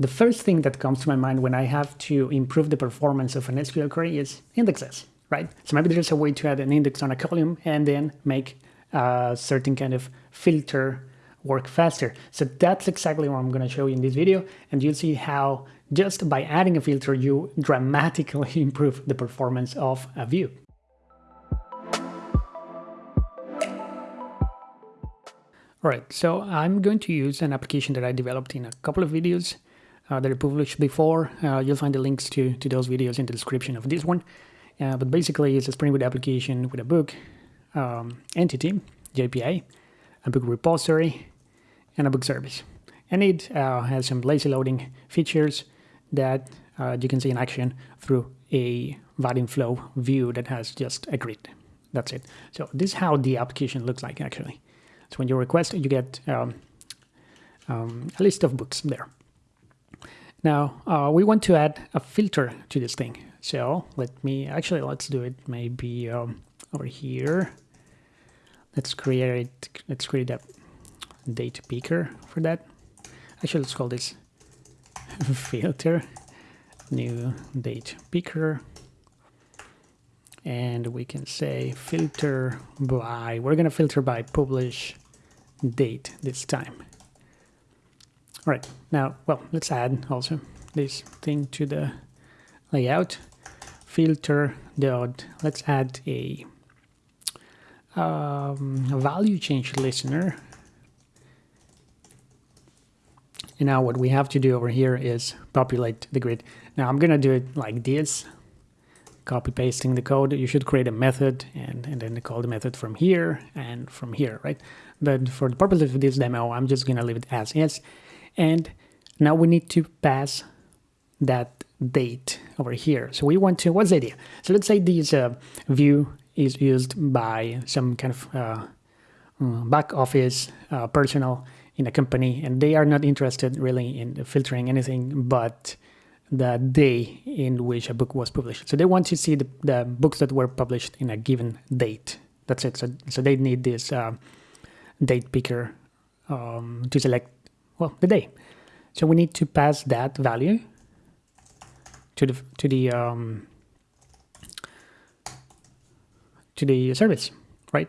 The first thing that comes to my mind when I have to improve the performance of an SQL query is indexes, right? So maybe there's a way to add an index on a column and then make a certain kind of filter work faster. So that's exactly what I'm going to show you in this video. And you'll see how just by adding a filter, you dramatically improve the performance of a view. Alright, so I'm going to use an application that I developed in a couple of videos that I published before. Uh, you'll find the links to, to those videos in the description of this one. Uh, but basically, it's a Spring Boot application with a book um, entity, JPA, a book repository, and a book service. And it uh, has some lazy loading features that uh, you can see in action through a Vaadin Flow view that has just a grid. That's it. So this is how the application looks like actually. So when you request, you get um, um, a list of books there. Now uh, we want to add a filter to this thing. So let me actually let's do it maybe um, over here. Let's create let's create a date picker for that. Actually, let's call this filter new date picker and we can say filter by we're going to filter by publish date this time all right now well let's add also this thing to the layout. Filter dot let's add a, um, a value change listener. And now what we have to do over here is populate the grid. Now I'm gonna do it like this. Copy pasting the code, you should create a method and, and then call the method from here and from here, right? But for the purpose of this demo, I'm just gonna leave it as is. And now we need to pass that date over here. So we want to, what's the idea? So let's say this uh, view is used by some kind of uh, mm, back office uh, personnel in a company and they are not interested really in filtering anything but the day in which a book was published. So they want to see the, the books that were published in a given date. That's it. So, so they need this uh, date picker um, to select, well, the day. So we need to pass that value to the to the um, to the service, right?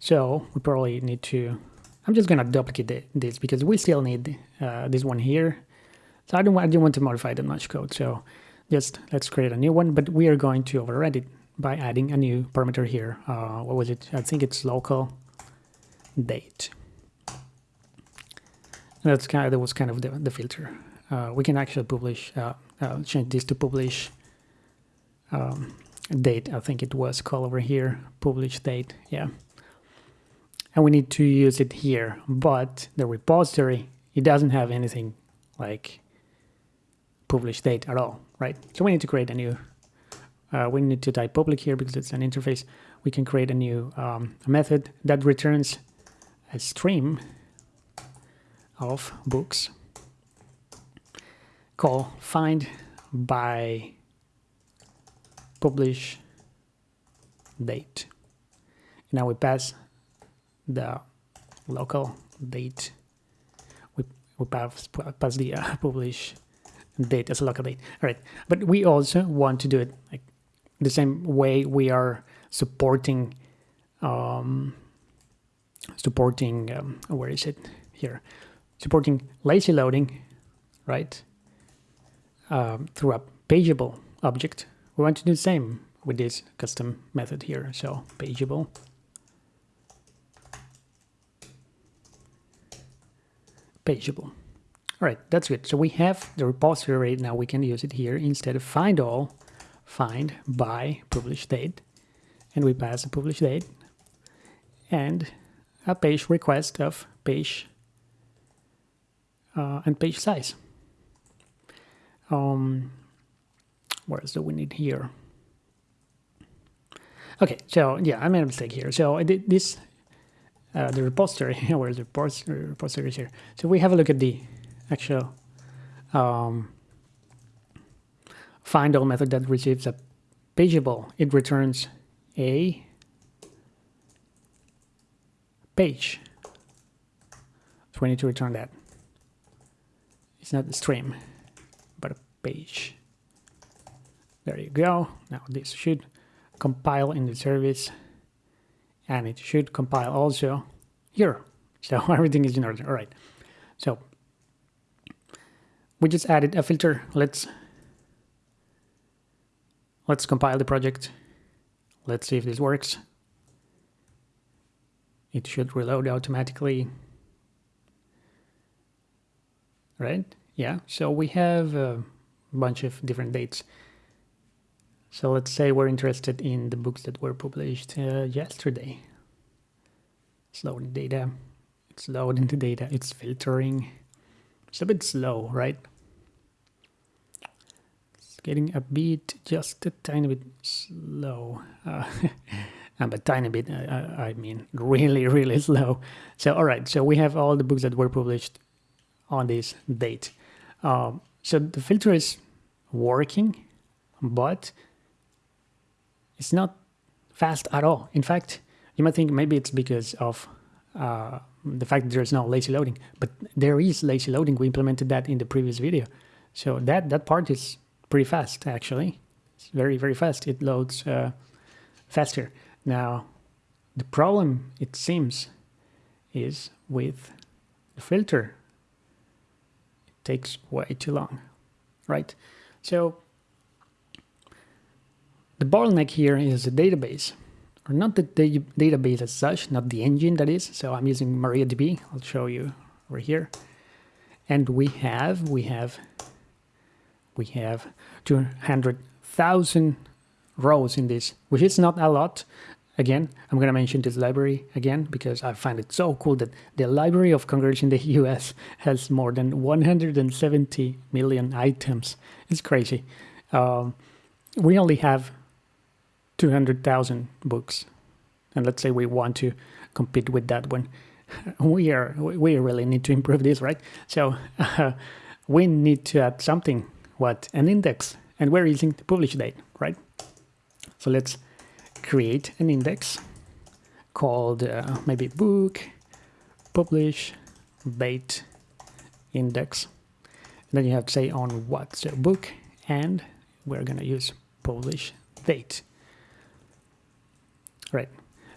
So we probably need to. I'm just gonna duplicate this because we still need uh, this one here so I don't, I don't want to modify the much code. So just let's create a new one, but we are going to override it by adding a new parameter here. Uh, what was it? I think it's local date. That's kind of, that was kind of the, the filter. Uh, we can actually publish, uh, uh, change this to publish um, date. I think it was called over here, publish date. Yeah. And we need to use it here, but the repository, it doesn't have anything like publish date at all, right? So we need to create a new, uh, we need to type public here because it's an interface. We can create a new um, method that returns a stream of books call find by publish date. Now we pass the local date. We, we pass, pass the uh, publish date as a local date. All right, but we also want to do it like the same way we are supporting um, supporting um, where is it here supporting lazy loading right um, through a pageable object we want to do the same with this custom method here so pageable pageable all right, that's good. So we have the repository. Now we can use it here instead of find all, find by publish date. And we pass a publish date and a page request of page uh, and page size. Um, what else do we need here? Okay, so yeah, I made a mistake here. So I did this, uh, the repository, where's the repository, repository here? So we have a look at the actual um, find all method that receives a pageable. It returns a page. So we need to return that. It's not a stream. But a page. There you go. Now this should compile in the service and it should compile also here. So everything is in order. All right. So we just added a filter. Let's let's compile the project. Let's see if this works. It should reload automatically. Right? Yeah. So we have a bunch of different dates. So let's say we're interested in the books that were published uh, yesterday. It's loading data. It's loading the data. It's filtering. It's a bit slow, right? It's getting a bit, just a tiny bit slow. Uh, but tiny bit, uh, I mean really, really slow. So, all right, so we have all the books that were published on this date. Um, so the filter is working, but it's not fast at all. In fact, you might think maybe it's because of uh, the fact that there's no lazy loading, but there is lazy loading. We implemented that in the previous video. So that, that part is pretty fast, actually. It's very, very fast. It loads uh, faster. Now, the problem, it seems, is with the filter. Takes way too long, right? So the bottleneck here is the database, or not the database as such, not the engine that is. So I'm using MariaDB. I'll show you over here. And we have, we have, we have 200,000 rows in this, which is not a lot. Again, I'm going to mention this library again because I find it so cool that the Library of Congress in the US has more than 170 million items. It's crazy. Um, we only have 200,000 books and let's say we want to compete with that one. We are we really need to improve this right? So uh, we need to add something what? An index. And we're using the publish date right? So let's create an index called uh, maybe book publish date index and then you have to say on what so book and we're going to use publish date Right.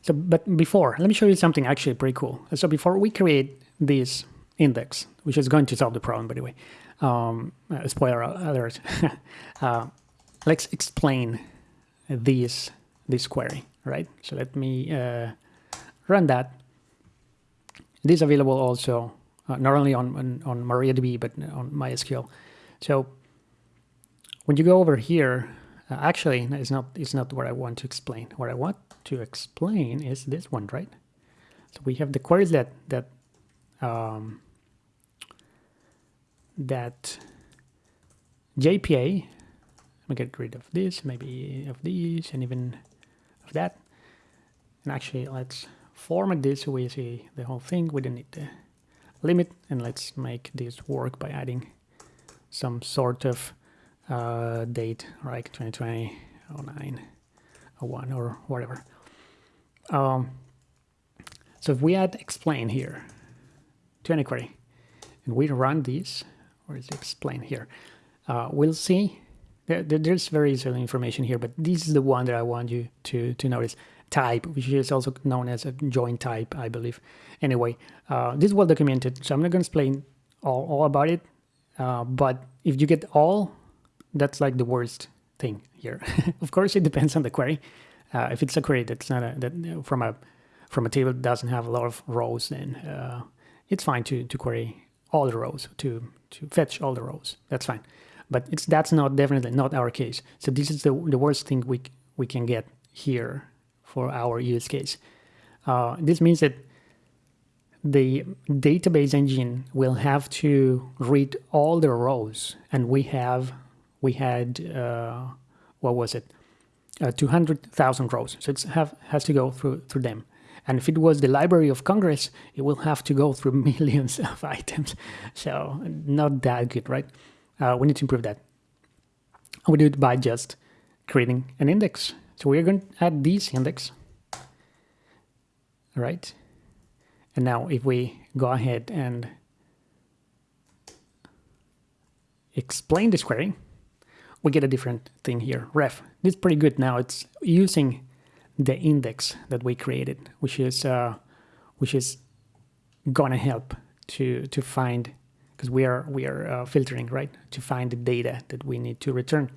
So, but before, let me show you something actually pretty cool. So before we create this index, which is going to solve the problem, by the way, um, uh, spoiler alert, uh, let's explain this, this query, right? So let me uh, run that. It is available also, uh, not only on, on, on MariaDB, but on MySQL. So when you go over here, uh, actually, it's not, it's not what I want to explain. What I want to explain is this one, right? So we have the queries that that um, that JPA. Let me get rid of this, maybe of these, and even that. And actually, let's format this so we see the whole thing. We don't need the limit, and let's make this work by adding some sort of uh, date, like 2020 09 01 or whatever. Um, so if we add explain here to any query and we run this, or is it explain here, uh, we'll see there, there's very little information here, but this is the one that I want you to, to notice. Type, which is also known as a join type, I believe. Anyway, uh, this is well documented, so I'm not going to explain all, all about it. Uh, but if you get all, that's like the worst thing here. of course, it depends on the query. Uh, if it's a query that's not a, that from a from a table that doesn't have a lot of rows, then uh, it's fine to to query all the rows to to fetch all the rows. That's fine, but it's that's not definitely not our case. So this is the the worst thing we we can get here for our use case. Uh, this means that the database engine will have to read all the rows, and we have we had uh, what was it uh, 200,000 rows. So it have, has to go through, through them. And if it was the Library of Congress, it will have to go through millions of items. So not that good, right? Uh, we need to improve that. We do it by just creating an index. So we're going to add this index. All right. And now if we go ahead and explain this query, we get a different thing here. Ref. This is pretty good now. It's using the index that we created, which is uh, which is gonna help to to find because we are we are uh, filtering right to find the data that we need to return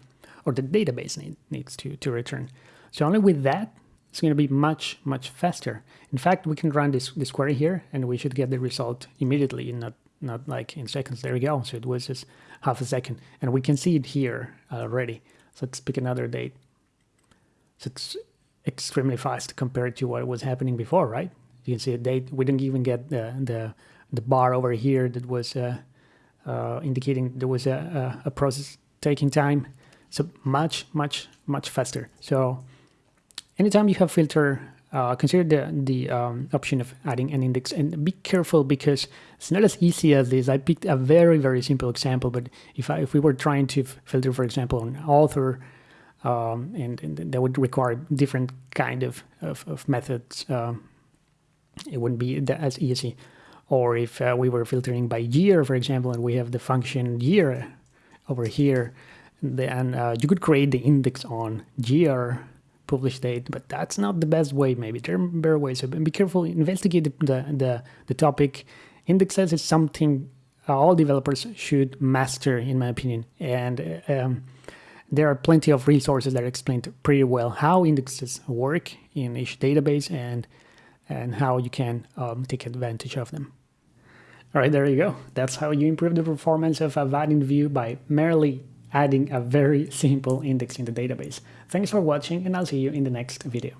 or the database need, needs to to return. So only with that it's going to be much much faster. In fact, we can run this this query here and we should get the result immediately, not not like in seconds. There we go. So it was just half a second, and we can see it here already. So let's pick another date. So it's extremely fast compared to what was happening before, right? You can see a date. We didn't even get the the, the bar over here that was uh, uh, indicating there was a, a, a process taking time. So much, much, much faster. So anytime you have filter, uh, consider the, the um, option of adding an index and be careful because it's not as easy as this. I picked a very, very simple example, but if, I, if we were trying to filter, for example, an author, um, and, and, that would require different kind of, of, of methods, um, it wouldn't be as easy. Or if uh, we were filtering by year, for example, and we have the function year over here, then uh, you could create the index on year publish date, but that's not the best way. Maybe there are better ways. So be careful. Investigate the the the, topic. Indexes is something all developers should master, in my opinion, and um, there are plenty of resources that explain pretty well how indexes work in each database and and how you can um, take advantage of them. All right, there you go. That's how you improve the performance of a Vaadin view by merely adding a very simple index in the database. Thanks for watching and I'll see you in the next video.